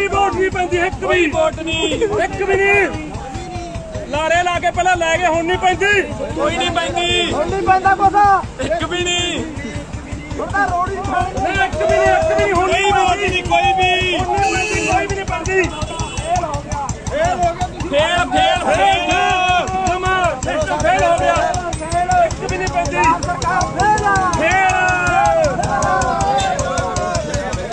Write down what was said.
ਵੀ vote ਨਹੀਂ ਪੈਂਦੀ ਇੱਕ ਵੀ। ਵੋਟ ਨਹੀਂ। ਇੱਕ ਵੀ ਨਹੀਂ। ਲਾਰੇ ਲਾ ਕੇ ਪਹਿਲਾਂ ਲੈ ਗਏ ਹੁਣ ਨਹੀਂ ਪੈਂਦੀ। ਕੋਈ ਨਹੀਂ ਪੈਂਦੀ। ਹੁਣ ਨਹੀਂ ਪੈਂਦਾ ਕੋਸਾ